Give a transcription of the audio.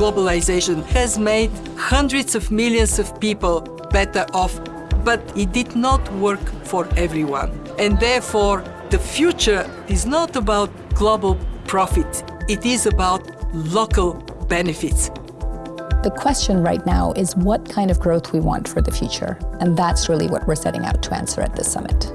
globalization has made hundreds of millions of people better off, but it did not work for everyone. And therefore, the future is not about global profit. It is about local benefits. The question right now is what kind of growth we want for the future. And that's really what we're setting out to answer at this summit.